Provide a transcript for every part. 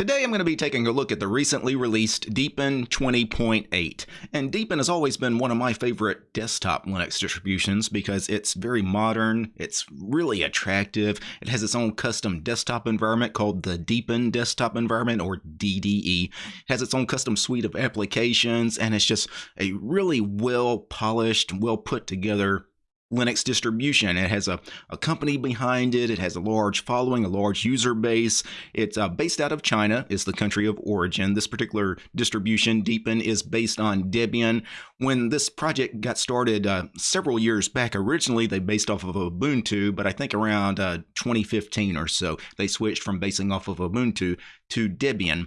Today I'm going to be taking a look at the recently released Deepin 20.8. And Deepin has always been one of my favorite desktop Linux distributions because it's very modern, it's really attractive, it has its own custom desktop environment called the Deepin Desktop Environment or DDE. It has its own custom suite of applications and it's just a really well polished, well put together Linux distribution. It has a, a company behind it. It has a large following, a large user base. It's uh, based out of China, is the country of origin. This particular distribution, Deepin, is based on Debian. When this project got started uh, several years back, originally they based off of Ubuntu, but I think around uh, 2015 or so, they switched from basing off of Ubuntu to Debian.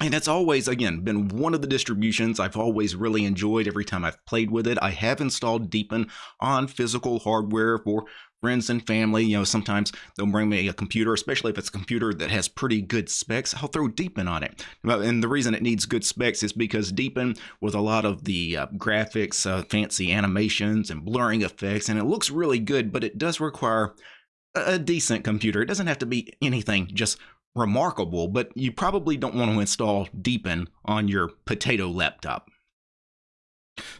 And it's always, again, been one of the distributions I've always really enjoyed every time I've played with it. I have installed Deepin on physical hardware for friends and family. You know, sometimes they'll bring me a computer, especially if it's a computer that has pretty good specs. I'll throw Deepin on it. And the reason it needs good specs is because Deepin, with a lot of the uh, graphics, uh, fancy animations, and blurring effects, and it looks really good, but it does require a decent computer. It doesn't have to be anything just remarkable, but you probably don't want to install Deepin on your potato laptop.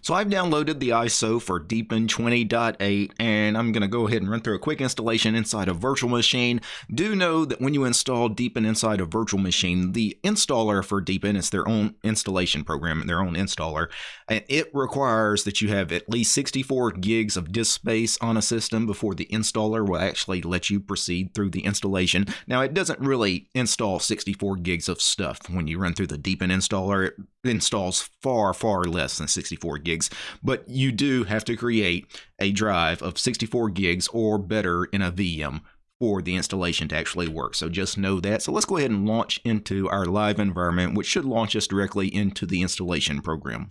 So I've downloaded the ISO for Deepin 20.8 and I'm going to go ahead and run through a quick installation inside a virtual machine. Do know that when you install Deepin inside a virtual machine, the installer for Deepin is their own installation program, their own installer, and it requires that you have at least 64 gigs of disk space on a system before the installer will actually let you proceed through the installation. Now it doesn't really install 64 gigs of stuff when you run through the Deepin installer. It installs far, far less than 64 gigs, but you do have to create a drive of 64 gigs or better in a VM for the installation to actually work. So just know that. So let's go ahead and launch into our live environment, which should launch us directly into the installation program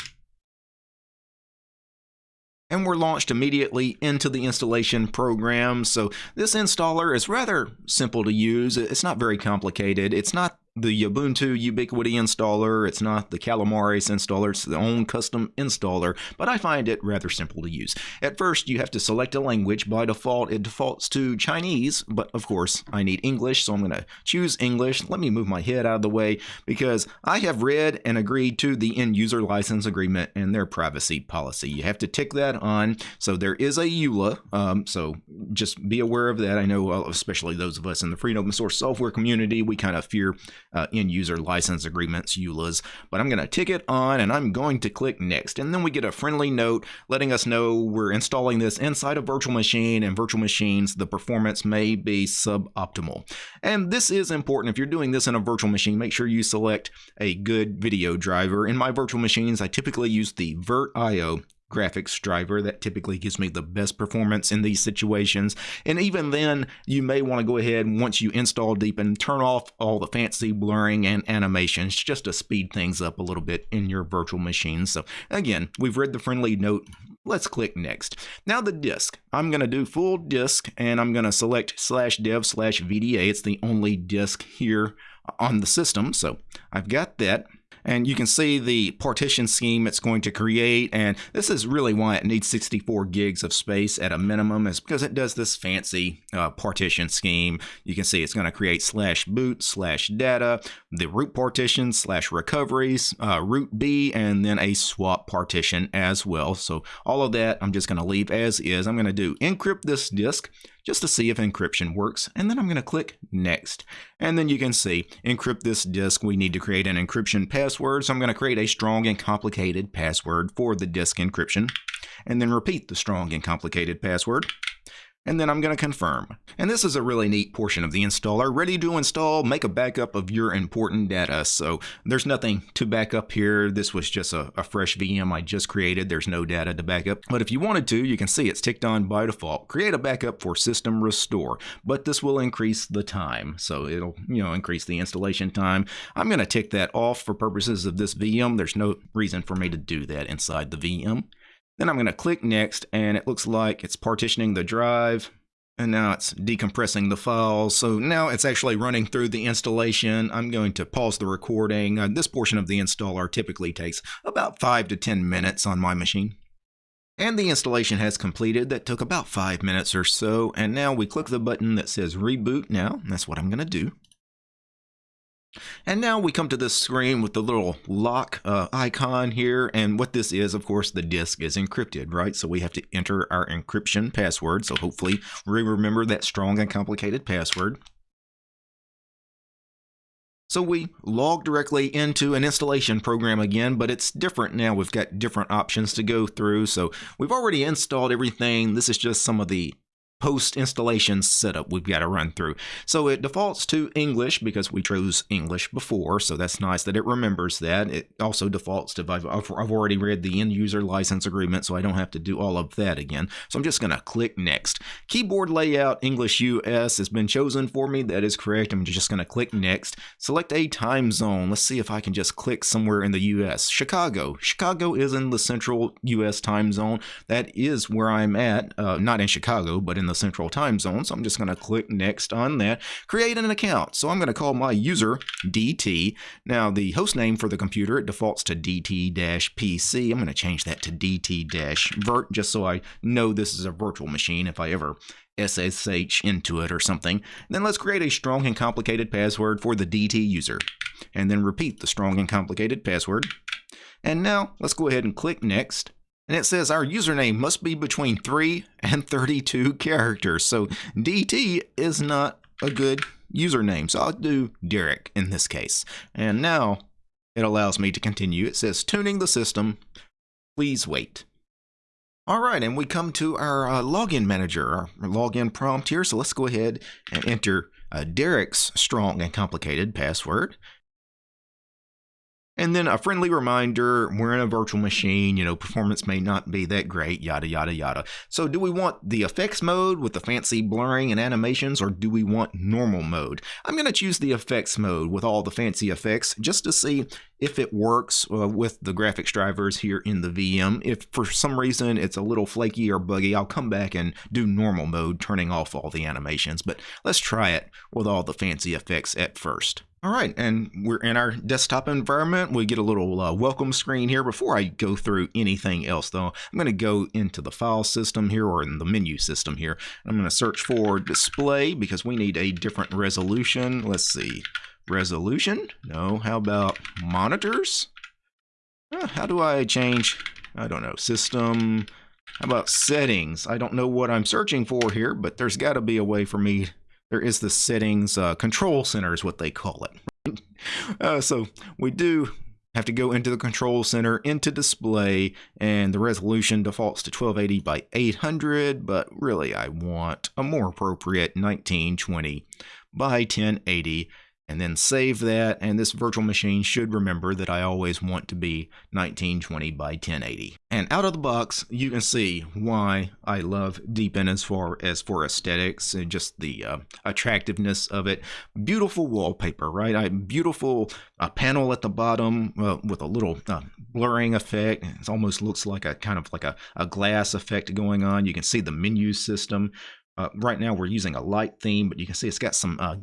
and we're launched immediately into the installation program. So this installer is rather simple to use. It's not very complicated. It's not the Ubuntu Ubiquity installer. It's not the Calamares installer. It's the own custom installer, but I find it rather simple to use. At first, you have to select a language. By default, it defaults to Chinese, but of course, I need English, so I'm going to choose English. Let me move my head out of the way because I have read and agreed to the end user license agreement and their privacy policy. You have to tick that on. So there is a EULA, um, so just be aware of that. I know, especially those of us in the free and open source software community, we kind of fear uh, end user license agreements, EULAs. But I'm going to tick it on and I'm going to click next. And then we get a friendly note letting us know we're installing this inside a virtual machine and virtual machines, the performance may be suboptimal. And this is important. If you're doing this in a virtual machine, make sure you select a good video driver. In my virtual machines, I typically use the VirtIO graphics driver that typically gives me the best performance in these situations. And even then, you may want to go ahead once you install Deepin, turn off all the fancy blurring and animations just to speed things up a little bit in your virtual machine. So again, we've read the friendly note. Let's click next. Now the disk. I'm going to do full disk and I'm going to select slash dev slash VDA. It's the only disk here on the system. So I've got that and you can see the partition scheme it's going to create and this is really why it needs 64 gigs of space at a minimum is because it does this fancy uh, partition scheme. You can see it's going to create slash boot slash data the root partition slash recoveries uh, root b and then a swap partition as well. So all of that I'm just going to leave as is. I'm going to do encrypt this disk just to see if encryption works. And then I'm going to click next. And then you can see encrypt this disk. We need to create an encryption password. So I'm going to create a strong and complicated password for the disk encryption and then repeat the strong and complicated password and then I'm going to confirm. And this is a really neat portion of the installer. Ready to install, make a backup of your important data. So there's nothing to back up here. This was just a, a, fresh VM I just created. There's no data to back up. But if you wanted to, you can see it's ticked on by default. Create a backup for system restore. But this will increase the time. So it'll, you know, increase the installation time. I'm going to tick that off for purposes of this VM. There's no reason for me to do that inside the VM. Then I'm going to click next and it looks like it's partitioning the drive and now it's decompressing the files. So now it's actually running through the installation. I'm going to pause the recording. Uh, this portion of the installer typically takes about 5 to 10 minutes on my machine. And the installation has completed. That took about 5 minutes or so. And now we click the button that says reboot now. That's what I'm going to do. And now we come to this screen with the little lock uh, icon here. And what this is, of course, the disk is encrypted, right? So we have to enter our encryption password. So hopefully we remember that strong and complicated password. So we log directly into an installation program again, but it's different now. We've got different options to go through. So we've already installed everything. This is just some of the post installation setup we've got to run through. So it defaults to English because we chose English before, so that's nice that it remembers that. It also defaults to, I've, I've already read the end user license agreement, so I don't have to do all of that again. So I'm just going to click next. Keyboard layout English US has been chosen for me. That is correct. I'm just going to click next. Select a time zone. Let's see if I can just click somewhere in the US. Chicago. Chicago is in the central US time zone. That is where I'm at. Uh, not in Chicago, but in the the central time zone. So I'm just going to click next on that. Create an account. So I'm going to call my user DT. Now the host name for the computer, it defaults to DT-PC. I'm going to change that to DT-Vert just so I know this is a virtual machine if I ever SSH into it or something. Then let's create a strong and complicated password for the DT user. And then repeat the strong and complicated password. And now let's go ahead and click next and it says our username must be between 3 and 32 characters. So DT is not a good username. So I'll do Derek in this case. And now it allows me to continue. It says tuning the system. Please wait. All right, and we come to our uh, login manager, our login prompt here. So let's go ahead and enter uh, Derek's strong and complicated password. And then a friendly reminder, we're in a virtual machine, you know, performance may not be that great, yada, yada, yada. So do we want the effects mode with the fancy blurring and animations, or do we want normal mode? I'm going to choose the effects mode with all the fancy effects just to see if it works uh, with the graphics drivers here in the VM. If for some reason it's a little flaky or buggy, I'll come back and do normal mode, turning off all the animations. But let's try it with all the fancy effects at first. All right, and we're in our desktop environment. We get a little uh, welcome screen here. Before I go through anything else, though, I'm going to go into the file system here or in the menu system here. I'm going to search for display because we need a different resolution. Let's see, resolution? No, how about monitors? Uh, how do I change, I don't know, system, how about settings? I don't know what I'm searching for here, but there's got to be a way for me there is the settings uh, control center is what they call it. uh, so we do have to go into the control center, into display, and the resolution defaults to 1280 by 800, but really I want a more appropriate 1920 by 1080 and then save that. And this virtual machine should remember that I always want to be 1920 by 1080. And out of the box, you can see why I love Deepin as far as for aesthetics and just the uh, attractiveness of it. Beautiful wallpaper, right? I beautiful uh, panel at the bottom uh, with a little uh, blurring effect. It almost looks like a kind of like a, a glass effect going on. You can see the menu system. Uh, right now we're using a light theme, but you can see it's got some uh,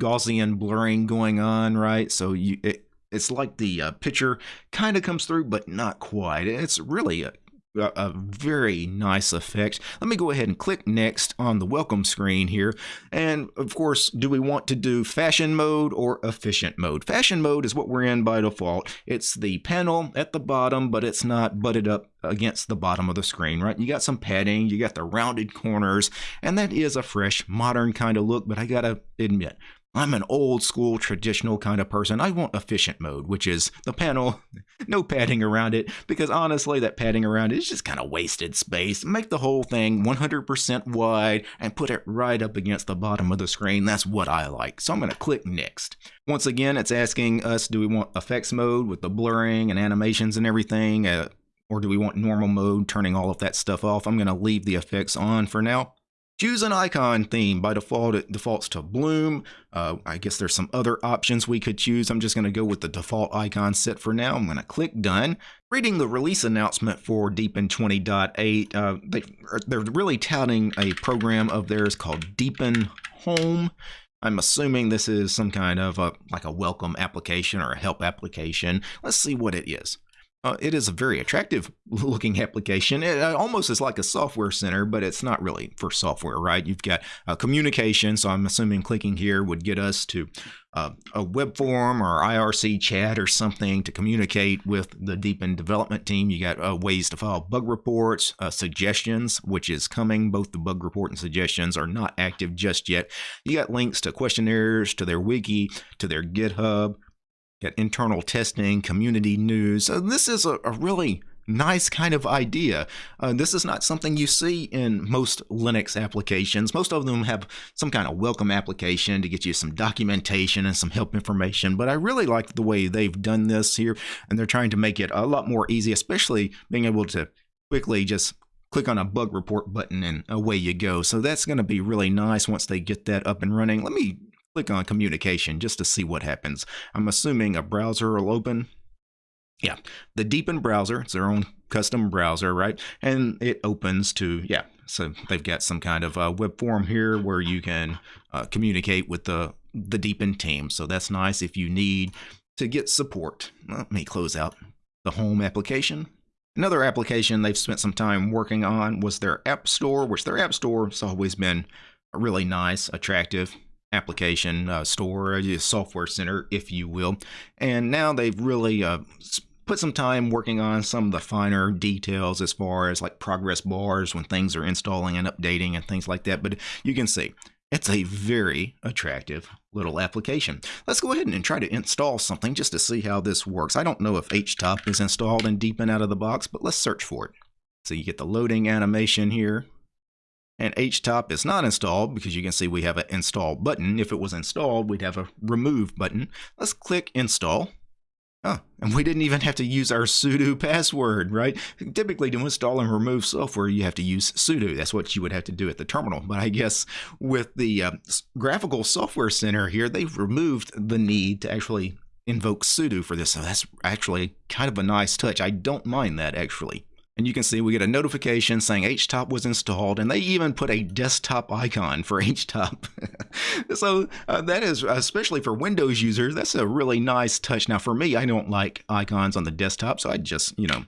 Gaussian blurring going on, right? So you it, it's like the uh, picture kind of comes through, but not quite. It's really a, a, very nice effect. Let me go ahead and click next on the welcome screen here. And of course, do we want to do fashion mode or efficient mode? Fashion mode is what we're in by default. It's the panel at the bottom, but it's not butted up against the bottom of the screen, right? You got some padding, you got the rounded corners, and that is a fresh, modern kind of look, but I gotta admit, I'm an old school traditional kind of person. I want efficient mode, which is the panel, no padding around it, because honestly, that padding around it is just kind of wasted space. Make the whole thing 100% wide and put it right up against the bottom of the screen. That's what I like. So I'm going to click next. Once again, it's asking us, do we want effects mode with the blurring and animations and everything? Uh, or do we want normal mode, turning all of that stuff off? I'm going to leave the effects on for now. Choose an icon theme. By default, it defaults to Bloom. Uh, I guess there's some other options we could choose. I'm just going to go with the default icon set for now. I'm going to click Done. Reading the release announcement for Deepin 20.8, uh, they, they're really touting a program of theirs called Deepin Home. I'm assuming this is some kind of a, like a welcome application or a help application. Let's see what it is. Uh, it is a very attractive looking application. It uh, almost is like a software center, but it's not really for software, right? You've got uh, communication, so I'm assuming clicking here would get us to uh, a web form or IRC chat or something to communicate with the Deepin development team. You got uh, ways to file bug reports, uh, suggestions, which is coming. Both the bug report and suggestions are not active just yet. You got links to questionnaires, to their wiki, to their GitHub Got internal testing, community news. So this is a, a really nice kind of idea. Uh, this is not something you see in most Linux applications. Most of them have some kind of welcome application to get you some documentation and some help information. But I really like the way they've done this here, and they're trying to make it a lot more easy, especially being able to quickly just click on a bug report button and away you go. So that's going to be really nice once they get that up and running. Let me click on communication just to see what happens. I'm assuming a browser will open. Yeah, the Deepin browser, it's their own custom browser, right? And it opens to, yeah, so they've got some kind of web form here where you can uh, communicate with the, the Deepin team. So that's nice if you need to get support. Let me close out the home application. Another application they've spent some time working on was their App Store, which their App Store has always been really nice, attractive application uh, store, a software center, if you will. And now they've really uh, put some time working on some of the finer details as far as like progress bars when things are installing and updating and things like that. But you can see it's a very attractive little application. Let's go ahead and try to install something just to see how this works. I don't know if HTOP is installed and deep in Deepin out of the box, but let's search for it. So you get the loading animation here and HTOP is not installed because you can see we have an install button. If it was installed, we'd have a remove button. Let's click install. Oh, and we didn't even have to use our sudo password, right? Typically to install and remove software, you have to use sudo. That's what you would have to do at the terminal. But I guess with the uh, graphical software center here, they've removed the need to actually invoke sudo for this. So that's actually kind of a nice touch. I don't mind that actually. And you can see we get a notification saying HTOP was installed, and they even put a desktop icon for HTOP. so uh, that is, especially for Windows users, that's a really nice touch. Now for me, I don't like icons on the desktop, so I just, you know,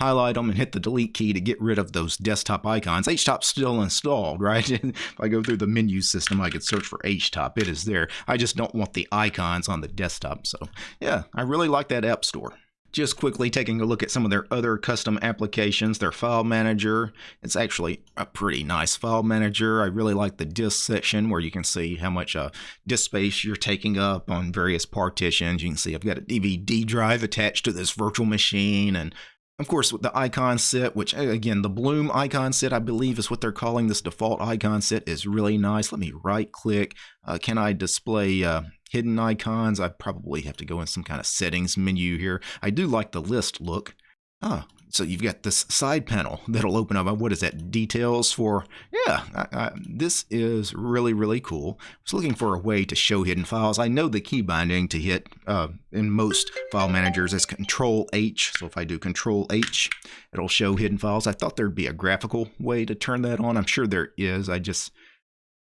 highlight them and hit the delete key to get rid of those desktop icons. HTOP's still installed, right? if I go through the menu system, I could search for HTOP. It is there. I just don't want the icons on the desktop. So yeah, I really like that App Store. Just quickly taking a look at some of their other custom applications, their file manager. It's actually a pretty nice file manager. I really like the disk section where you can see how much uh, disk space you're taking up on various partitions. You can see I've got a DVD drive attached to this virtual machine and of course, with the icon set, which again, the Bloom icon set, I believe is what they're calling this default icon set, is really nice. Let me right click. Uh, can I display uh, hidden icons. I probably have to go in some kind of settings menu here. I do like the list look. Ah, so you've got this side panel that'll open up. What is that? Details for, yeah, I, I, this is really, really cool. I was looking for a way to show hidden files. I know the key binding to hit uh, in most file managers is Control H. So if I do Control H, it'll show hidden files. I thought there'd be a graphical way to turn that on. I'm sure there is. I just,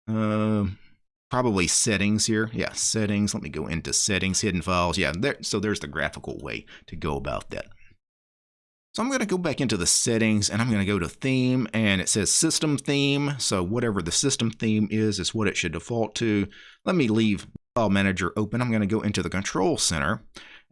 uh, probably settings here. Yeah, settings. Let me go into settings, hidden files. Yeah, there. So there's the graphical way to go about that. So I'm going to go back into the settings and I'm going to go to theme and it says system theme. So whatever the system theme is, is what it should default to. Let me leave file manager open. I'm going to go into the control center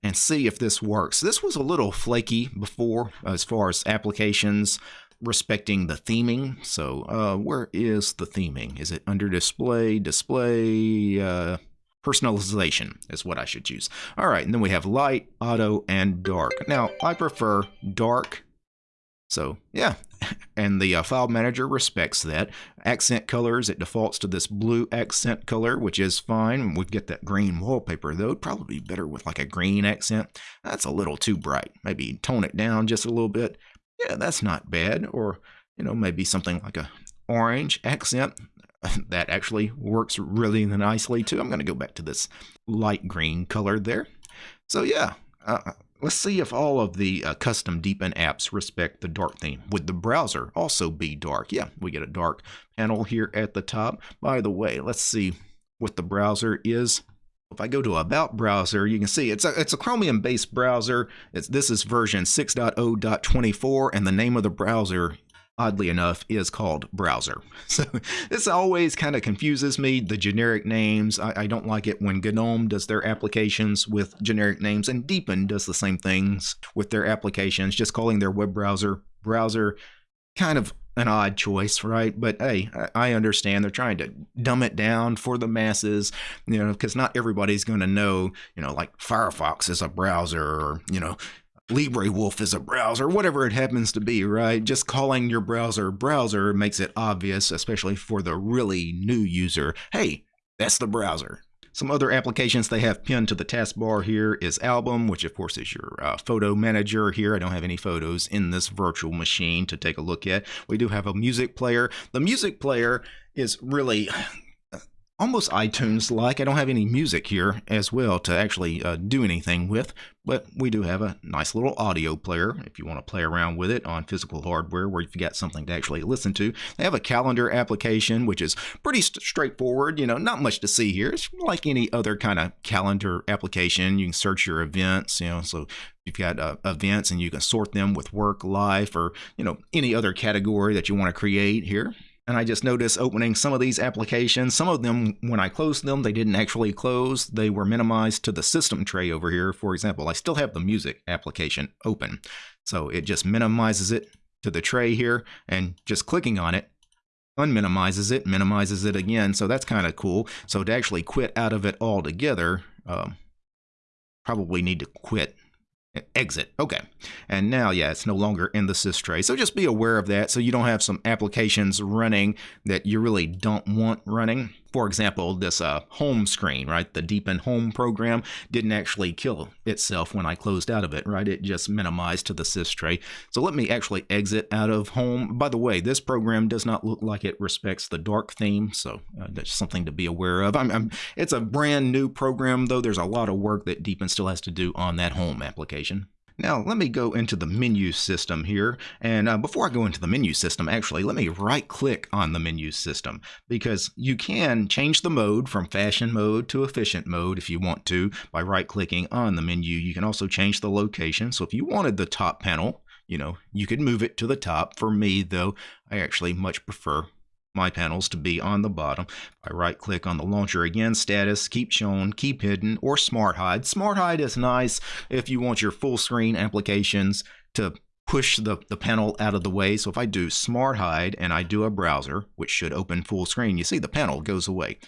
and see if this works. This was a little flaky before as far as applications respecting the theming. So uh, where is the theming? Is it under display, display, uh, personalization is what I should choose. All right, and then we have light, auto, and dark. Now, I prefer dark. So yeah, and the uh, file manager respects that. Accent colors, it defaults to this blue accent color, which is fine. We get that green wallpaper, though. Probably be better with like a green accent. That's a little too bright. Maybe tone it down just a little bit yeah, that's not bad. Or, you know, maybe something like a orange accent. that actually works really nicely too. I'm going to go back to this light green color there. So yeah, uh, uh, let's see if all of the uh, custom Deepin apps respect the dark theme. Would the browser also be dark? Yeah, we get a dark panel here at the top. By the way, let's see what the browser is If I go to About browser, you can see it's a, it's a Chromium based browser. It's, this is version 6.0.24, and the name of the browser oddly enough, is called browser. So this always kind of confuses me, the generic names. I, I, don't like it when GNOME does their applications with generic names, and Deepin does the same things with their applications, just calling their web browser browser. Kind of an odd choice, right? But hey, I understand they're trying to dumb it down for the masses, you know, because not everybody's going to know, you know, like Firefox is a browser or, you know, LibreWolf is a browser, whatever it happens to be, right? Just calling your browser browser makes it obvious, especially for the really new user. Hey, that's the browser. Some other applications they have pinned to the taskbar here is Album, which of course is your uh, photo manager here. I don't have any photos in this virtual machine to take a look at. We do have a music player. The music player is really almost iTunes like. I don't have any music here as well to actually uh, do anything with, but we do have a nice little audio player if you want to play around with it on physical hardware where you've got something to actually listen to. They have a calendar application, which is pretty st straightforward. You know, not much to see here. It's like any other kind of calendar application. You can search your events, you know, so you've got uh, events and you can sort them with work, life, or, you know, any other category that you want to create here. And I just noticed opening some of these applications, some of them, when I closed them, they didn't actually close. They were minimized to the system tray over here. For example, I still have the music application open. So it just minimizes it to the tray here and just clicking on it unminimizes it, minimizes it again. So that's kind of cool. So to actually quit out of it altogether, um, probably need to quit exit. Okay. And now, yeah, it's no longer in the sys tray. So just be aware of that so you don't have some applications running that you really don't want running. For example, this uh, home screen, right? The Deepin Home program didn't actually kill itself when I closed out of it, right? It just minimized to the sys tray. So let me actually exit out of home. By the way, this program does not look like it respects the dark theme, so uh, that's something to be aware of. I'm, I'm, it's a brand new program, though. There's a lot of work that Deepin still has to do on that home application. Now, let me go into the menu system here. And uh, before I go into the menu system, actually, let me right click on the menu system because you can change the mode from fashion mode to efficient mode if you want to by right clicking on the menu. You can also change the location. So if you wanted the top panel, you know, you could move it to the top. For me, though, I actually much prefer my panels to be on the bottom. If I right click on the launcher again, status, keep shown, keep hidden, or smart hide. Smart hide is nice if you want your full screen applications to push the, the panel out of the way. So if I do smart hide and I do a browser, which should open full screen, you see the panel goes away.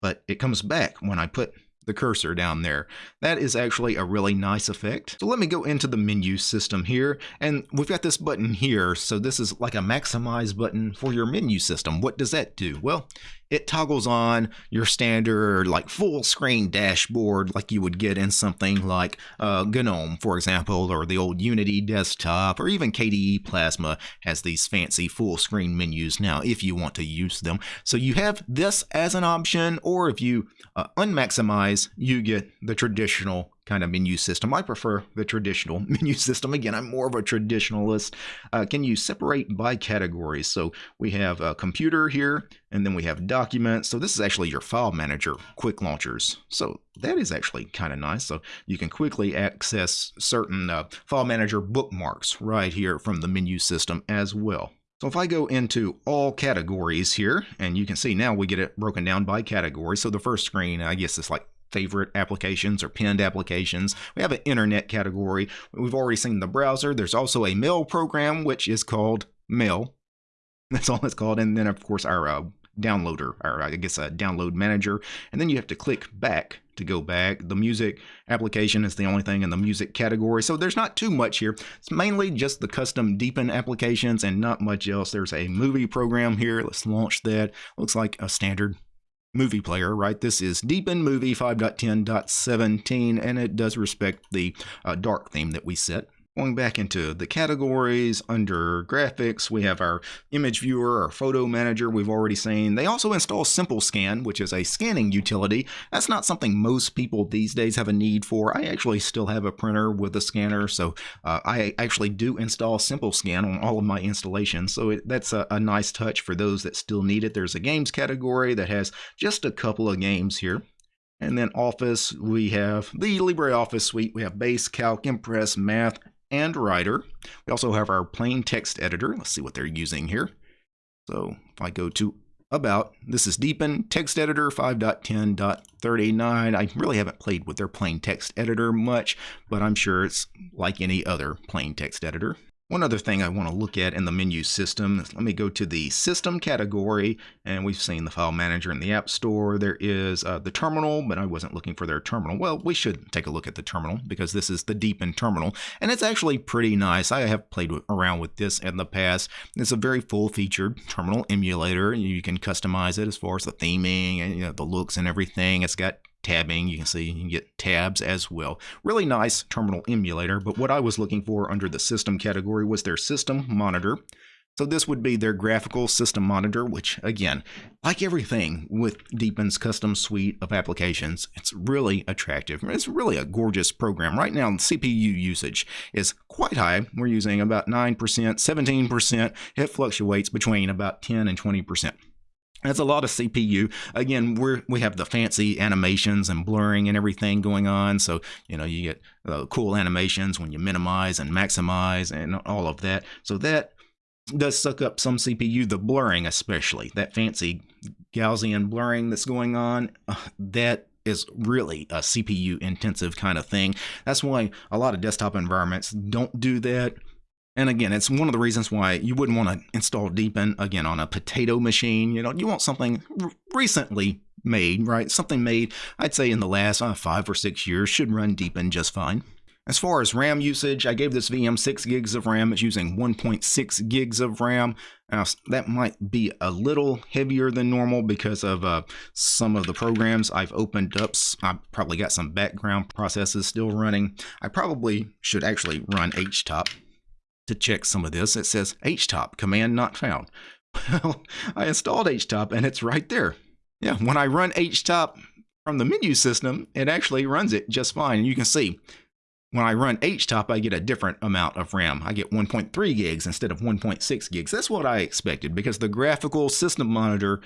But it comes back when I put the cursor down there. That is actually a really nice effect. So let me go into the menu system here, and we've got this button here, so this is like a maximize button for your menu system. What does that do? Well, it toggles on your standard like full screen dashboard like you would get in something like uh, GNOME, for example, or the old Unity desktop, or even KDE Plasma has these fancy full screen menus now if you want to use them. So you have this as an option, or if you uh, unmaximize, you get the traditional kind of menu system. I prefer the traditional menu system. Again, I'm more of a traditionalist. Uh, can you separate by categories? So we have a computer here, and then we have documents. So this is actually your file manager quick launchers. So that is actually kind of nice. So you can quickly access certain uh, file manager bookmarks right here from the menu system as well. So if I go into all categories here, and you can see now we get it broken down by category. So the first screen, I guess it's like favorite applications or pinned applications. We have an internet category. We've already seen the browser. There's also a mail program, which is called Mail. That's all it's called. And then, of course, our uh, downloader, or I guess a download manager. And then you have to click back to go back. The music application is the only thing in the music category. So there's not too much here. It's mainly just the custom Deepin applications and not much else. There's a movie program here. Let's launch that. Looks like a standard movie player, right? This is Deepin Movie 5.10.17, and it does respect the uh, dark theme that we set. Going back into the categories under graphics, we have our image viewer, our photo manager we've already seen. They also install Simple Scan, which is a scanning utility. That's not something most people these days have a need for. I actually still have a printer with a scanner, so uh, I actually do install Simple Scan on all of my installations. So it, that's a, a nice touch for those that still need it. There's a games category that has just a couple of games here. And then Office, we have the LibreOffice suite. We have Base, Calc, Impress, Math, and Writer. We also have our plain text editor. Let's see what they're using here. So if I go to About, this is Deepin Text Editor 5.10.39. I really haven't played with their plain text editor much, but I'm sure it's like any other plain text editor. One other thing I want to look at in the menu system, let me go to the system category, and we've seen the file manager in the App Store. There is uh, the terminal, but I wasn't looking for their terminal. Well, we should take a look at the terminal because this is the Deepin terminal, and it's actually pretty nice. I have played around with this in the past. It's a very full-featured terminal emulator. You can customize it as far as the theming and you know, the looks and everything. It's got tabbing. You can see you can get tabs as well. Really nice terminal emulator, but what I was looking for under the system category was their system monitor. So this would be their graphical system monitor, which again, like everything with Deepin's custom suite of applications, it's really attractive. It's really a gorgeous program. Right now, CPU usage is quite high. We're using about 9%, 17%. It fluctuates between about 10 and 20%. That's a lot of CPU. Again, we're we have the fancy animations and blurring and everything going on. So you know you get uh, cool animations when you minimize and maximize and all of that. So that does suck up some CPU. The blurring, especially that fancy Gaussian blurring that's going on, uh, that is really a CPU intensive kind of thing. That's why a lot of desktop environments don't do that. And again, it's one of the reasons why you wouldn't want to install Deepin again on a potato machine. You know, you want something recently made, right? Something made, I'd say in the last uh, five or six years should run Deepin just fine. As far as RAM usage, I gave this VM 6 gigs of RAM. It's using 1.6 gigs of RAM. Now, that might be a little heavier than normal because of uh, some of the programs I've opened up. I've probably got some background processes still running. I probably should actually run HTOP to check some of this. It says htop, command not found. Well, I installed htop and it's right there. Yeah, when I run htop from the menu system, it actually runs it just fine. And you can see when I run htop, I get a different amount of RAM. I get 1.3 gigs instead of 1.6 gigs. That's what I expected because the graphical system monitor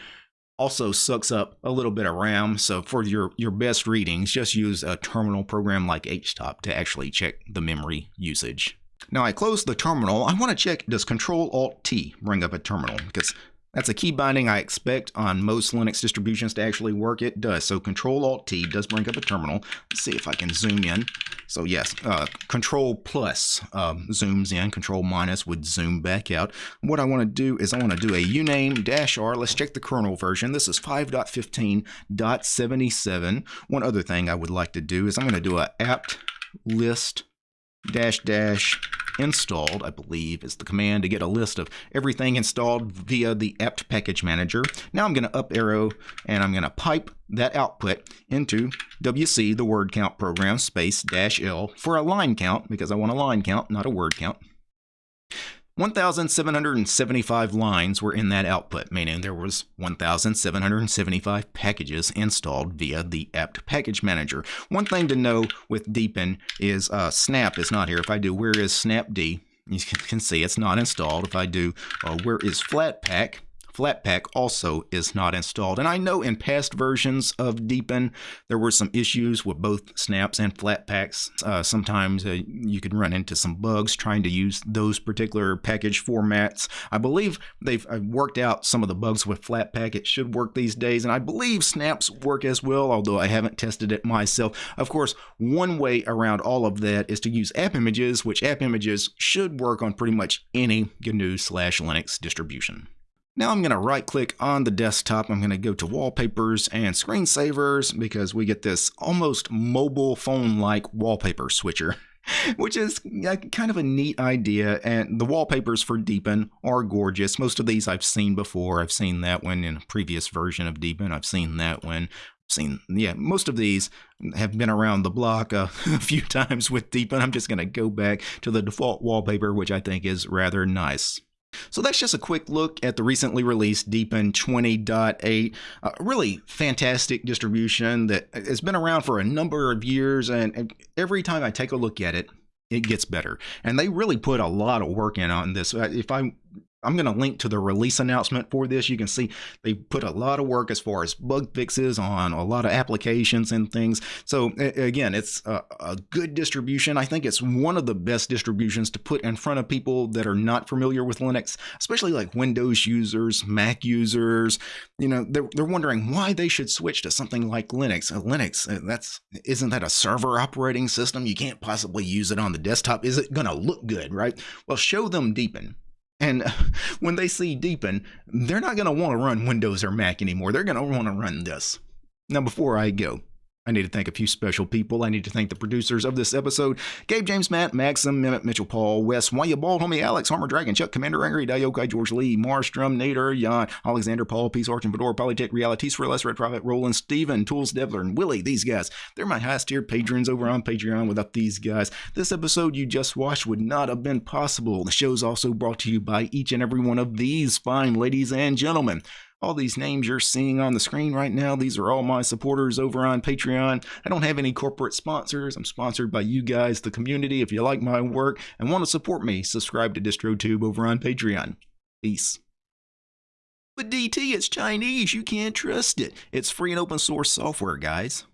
also sucks up a little bit of RAM. So for your, your best readings, just use a terminal program like htop to actually check the memory usage. Now I close the terminal. I want to check, does Control-Alt-T bring up a terminal? Because that's a key binding I expect on most Linux distributions to actually work. It does. So Control-Alt-T does bring up a terminal. Let's see if I can zoom in. So yes, uh, Control plus um, zooms in. Control minus would zoom back out. What I want to do is I want to do a uname dash r. Let's check the kernel version. This is 5.15.77. One other thing I would like to do is I'm going to do a apt list dash dash installed, I believe, is the command to get a list of everything installed via the apt package manager. Now I'm going to up arrow and I'm going to pipe that output into WC, the word count program, space dash L for a line count because I want a line count, not a word count. 1,775 lines were in that output, meaning there was 1,775 packages installed via the apt package manager. One thing to know with Deepin is uh, snap is not here. If I do where is snapd, you can see it's not installed. If I do uh, where is flatpak, Flatpak also is not installed. And I know in past versions of Deepin, there were some issues with both snaps and Flatpaks. Uh, sometimes uh, you could run into some bugs trying to use those particular package formats. I believe they've uh, worked out some of the bugs with Flatpak. It should work these days. And I believe snaps work as well, although I haven't tested it myself. Of course, one way around all of that is to use app images, which app images should work on pretty much any GNU slash Linux distribution. Now I'm going to right click on the desktop. I'm going to go to wallpapers and screensavers because we get this almost mobile phone like wallpaper switcher. Which is kind of a neat idea, and the wallpapers for Deepin are gorgeous. Most of these I've seen before. I've seen that one in a previous version of Deepin. I've seen that one seen yeah most of these have been around the block a, a few times with Deepin i'm just going to go back to the default wallpaper which i think is rather nice so that's just a quick look at the recently released Deepin 20.8. A really fantastic distribution that has been around for a number of years, and every time I take a look at it, it gets better. And they really put a lot of work in on this. Uh, if I I'm going to link to the release announcement for this. You can see they put a lot of work as far as bug fixes on a lot of applications and things. So again, it's a, a good distribution. I think it's one of the best distributions to put in front of people that are not familiar with Linux, especially like Windows users, Mac users. You know, they're, they're wondering why they should switch to something like Linux. Uh, Linux, uh, that's isn't that a server operating system? You can't possibly use it on the desktop. Is it going to look good, right? Well, show them Deepin. And when they see Deepin, they're not going to want to run Windows or Mac anymore. They're going to want to run this. Now, before I go, I need to thank a few special people. I need to thank the producers of this episode Gabe, James, Matt, Maxim, Mehmet, Mitchell, Paul, Wes, You Bald, Homie, Alex, Harmer, Dragon, Chuck, Commander Angry, Dayokai, George Lee, Marstrom, Nader, Jan, Alexander, Paul, Peace, Arch, and Fedora, Polytech, Realities for Less, Red Prophet, Roland, Steven, Tools, Devler, and Willie. These guys, they're my highest tier patrons over on Patreon. Without these guys, this episode you just watched would not have been possible. The show's also brought to you by each and every one of these fine ladies and gentlemen. All these names you're seeing on the screen right now, these are all my supporters over on Patreon. I don't have any corporate sponsors. I'm sponsored by you guys, the community. If you like my work and want to support me, subscribe to DistroTube over on Patreon. Peace. But DT, it's Chinese. You can't trust it. It's free and open source software, guys.